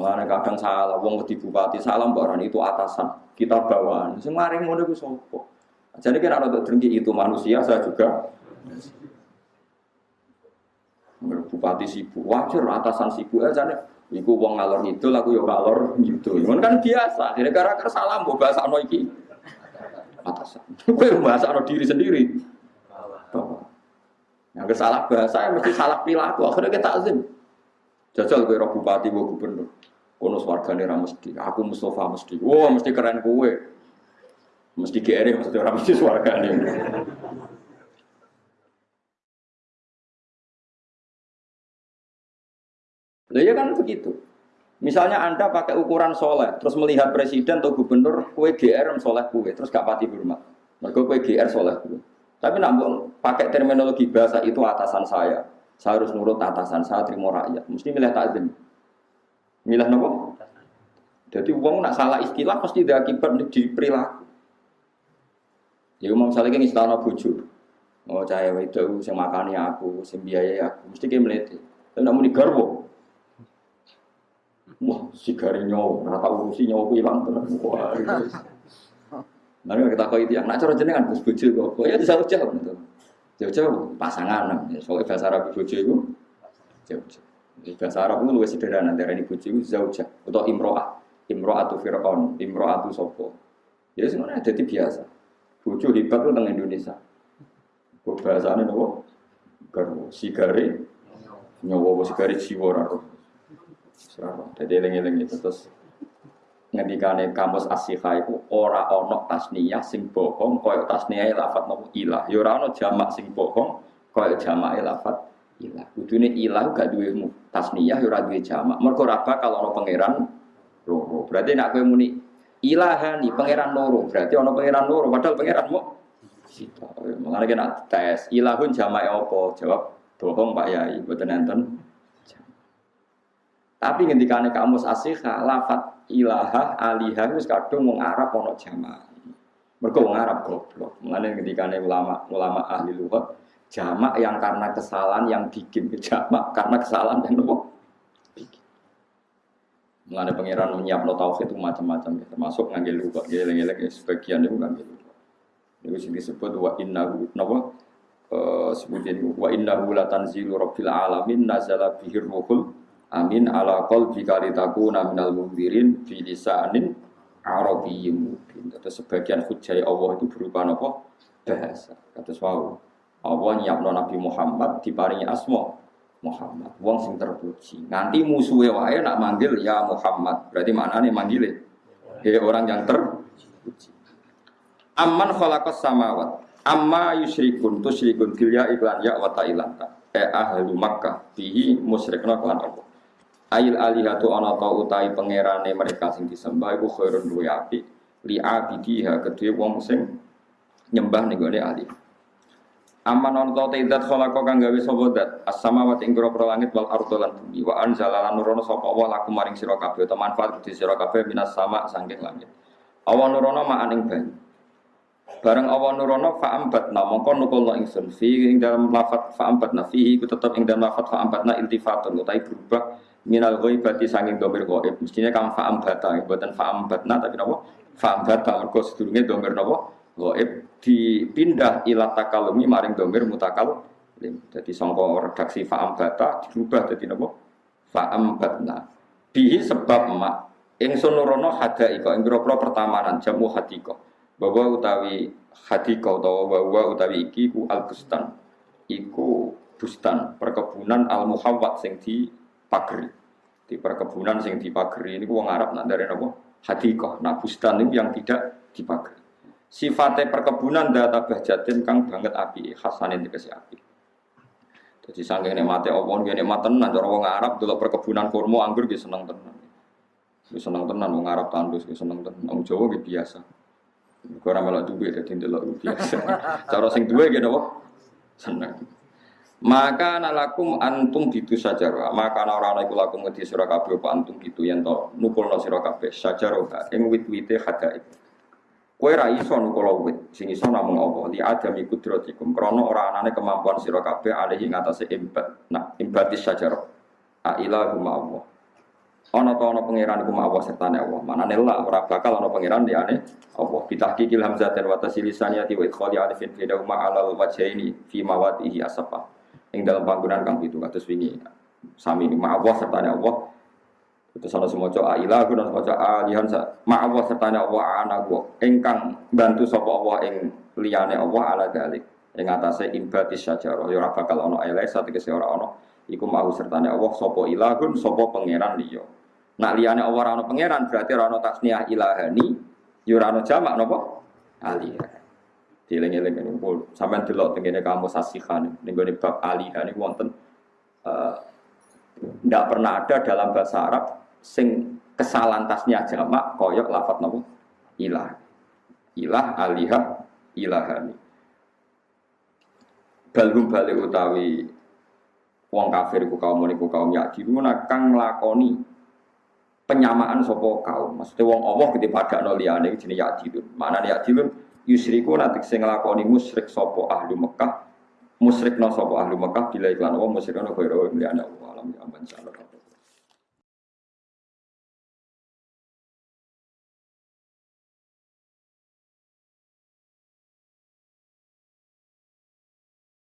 Mulane kadang salah wong di bupati salah mbak itu atasan, kita bawaan. Sing maring ngono iku sapa? Jadi kan ada drengki itu manusia saya juga bupati sibuk wajar atasan sibuk aja nih Iku wong ngalor ngidul, aku yo ngalor ngidul. Itu kan biasa. Jadi gara-gara salah mbok bahasa no iki. Atasan. Kowe bahasa no diri sendiri. Yang salah bahasa ya mesti salah perilaku. Akhirnya kita azim. Jajal kowe roh bupati, kowe gubernur. Kono swargane ra mesti. Aku Mustafa mesti. Wah, wow, mesti keren kowe. Mesti GR mesti ora mesti swargane. Lah ya kan begitu. Misalnya Anda pakai ukuran soleh, terus melihat presiden atau gubernur, kue GR soleh kue, terus gak pati hormat. Mereka kue GR soleh kue. Tapi nak pakai terminologi bahasa itu atasan saya. Saya harus nurut atasan saya, terima rakyat. Mesti milih takzim. Milih nopo? Jadi uang nak salah istilah pasti ada akibat di perilaku. Ya umum misalnya kan istilah bojo. Oh cahaya itu, saya makani aku, saya biayai aku, mesti kayak melete. Tapi namun di garbo, Wah, si gari nyawa, rata urusi nyawa ku hilang tenan. Wah, Nanti kita kau itu yang nak cara jenengan bos bojo kok, ya jauh jauh gitu. Jauh jauh pasangan, soalnya bahasa Arab bojo itu jauh jauh. Bahasa Arab itu lebih sederhana dari ini bojo itu jauh jauh. Atau imroah, Fir'aun, imroah itu sopo. Ya sebenarnya jadi biasa. Bojo hebat itu tentang Indonesia. Bahasanya nopo, garwo, sigari, nyawa sigari jiwa jadi eling-eling itu terus ngendikane kamus asyiha itu ora ono tasniyah sing bohong koyo tasniyah lafat nopo ilah. Ya ora ono jamak sing bohong jamak lafat ilah. Kudune ilah gak duwe tasniyah ya ora duwe jamak. Mergo ora bakal ono pangeran loro. Berarti nek kowe muni ilahani pangeran loro berarti ono pangeran loro padahal pangeran mau sita mengenai kena tes ilahun jamak apa? Jawab bohong Pak Yai. Boten enten tapi nih kamus asihah, lafat ilaha, alihah, itu kadung mau Arab mau jamaah. Mereka mau Arab goblok. Ketika nih ulama ulama ahli lugat, jamak yang karena kesalahan yang bikin jamak karena kesalahan yang nopo bikin. Mengenai pangeran menyiap no tauhid itu macam-macam ya, termasuk ngambil lugat, geleng-geleng ya, sebagian itu ngambil lugat. Itu sih disebut wa inna nopo uh, sebutin wa inna la tanzilu rabbil alamin nazala bihir ruhul Amin ala qalbi kalitakuna minal mundirin fi lisanin arabiyyin mubin. Terus sebagian hujjah Allah itu berupa apa? Bahasa. Kata wow. Allah nyiapno Nabi Muhammad diparingi asma Muhammad. Wong sing terpuji. Nanti musuhnya wae nak manggil ya Muhammad. Berarti mana nih manggil Ya orang yang terpuji. Amman khalaqas samawat. Amma yusyrikun tusyrikun bil ya iklan ya wa ta'ilanta. Eh ahlu Makkah bihi musyrikna kelan Allah. Ail alihatu ana ta utai pangerane mereka sing disembah iku khairun luwe apik li abidiha kedue wong sing nyembah ning gone ali. Aman ana ta tidak khalaqa kang gawe sapa dat as-samawati ing grobro langit wal ardo lan bumi wa anzala lan nurono sapa wa laku maring sira kabeh utawa manfaat kedue sira kabeh minas sama saking langit. Awan nurono ma'an ing banyu. Bareng awan nurono fa'ambatna mongko nukulno ingsun. Fi ing dalam lafat fa'ambatna fihi ku tetep ing dalam lafat fa'ambatna iltifatun utai berubah minal ghaibati sanging domir ghaib. Mestinya kam fa'am bata buatan fa'am batna tapi napa? Fa'am bata mergo sedurunge domir napa? Ghaib. Dipindah ila takalumi maring domir mutakal jadi sangka redaksi fa'am bata dirubah jadi napa? Batna bihi sebab mak ingsun nurono hadaika ing pira pertamanan jamu hadika bahwa utawi hadika utawa bahwa utawi iki ku al bustan iku bustan perkebunan al muhawwat sing di pagri di perkebunan sing dipagri ini wong Arab nak dari nopo hadikoh nah bustan itu yang tidak dipagri sifatnya perkebunan data bahjatin kang banget api khasanin dikasih api. Jadi sanggeng mati Allah ini mati tenan. Cara wong Arab dulu perkebunan kurma anggur dia seneng tenan. Dia seneng tenan wong Arab tandus dia seneng tenan. Wong Jawa dia biasa Kurang malah duwe jadi ndelok biasa cara sing duwe gitu seneng. Maka nalakum antum gitu saja maka orang iku lakum ngedi sira kabeh apa antum gitu yen to nukulno sira kabeh. Sajaroha ing wit-wite hadaib kowe ra iso nukul wit sing iso namung di adami kudratikum. Krana ora anane kemampuan sira kabeh alihi ngatasé imbat. Nah imbatis sajarah a ilahu Allah ana ta ana pangeran iku Allah sertane Allah. Manane la ora bakal ana pangeran liyane Allah. Bitahqiqil hamzah dan wa tasilisaniyati wa idkhali alifin fi dauma alal wajhaini fi mawadihi asapa. Ing dalam panggunaan kang itu kados wingi. Sami ma Allah sertane Allah. Terus ana semoco ailah guna semoco alihan ma Allah sertane Allah ana gua ingkang bantu sapa Allah ing liyane Allah ala dalik. Ing atase imbatis sajarah ya ora bakal ana elek sategese ora ana iku mau sertane Allah sapa ilahun sapa pangeran liya. Nak liyane Allah ora ana pangeran berarti ora ana tasniah ilahani, ya ora ana jamak napa? Alihah. Dieling-eling ini pun sampean delok tengene kamu sasihan ning gone bab alihah niku wonten eh ndak pernah ada dalam bahasa Arab sing kesalahan tasniah jamak koyok lafat napa? Ilah. Ilah alihah ilahani. Balhum balik utawi wong kafir iku kaum niku kaum yakdi kang nglakoni penyamaan sopo kaum. Maksudnya wong Allah ketika pada no liyane jenis yadilun. Mana yadilun yusriku nanti sing nglakoni musyrik sopo ahli Mekah. Musyrik no sopo ahli Mekah bila iklan Allah musyrik no khairah liyane Allah alam ya aman